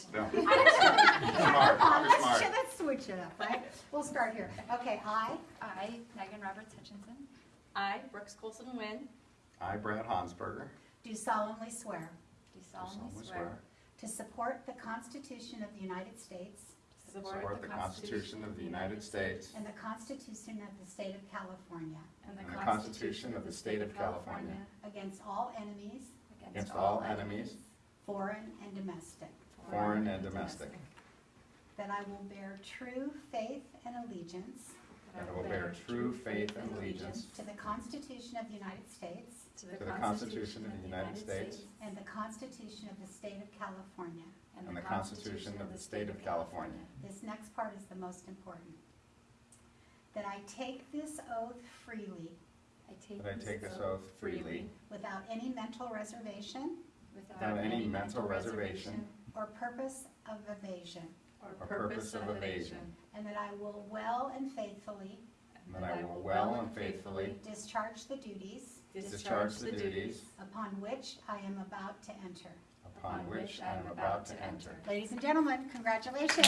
don't. No. Smart, come on, let's, smart. ch- let's switch it up, right? We'll start here. Okay, I I, Megan Roberts Hutchinson, I, Brooks Colson Wynn, I, Brad Hansberger, do solemnly swear do do solemnly solemnly swear swear. to support the Constitution of the United States to support the Constitution of the United States. and the Constitution of the State of California. And and the Constitution of the State of California. Against all enemies, against all enemies, foreign and domestic, foreign and domestic, that I will bear true faith and allegiance. And I will bear true faith and allegiance to the Constitution of the United States. To to the Constitution of the United States. And the Constitution of the State of California. and the Constitution of the State of California. This next part is the most important. That I take this oath freely. I take That I take this oath freely. Without any mental reservation without any mental reservation or purpose of evasion, or purpose of evasion, and that I will well and faithfully and that I will well and faithfully discharge the duties discharge the duties upon which I am about to enter. upon which I am about to enter. Ladies and gentlemen, congratulations.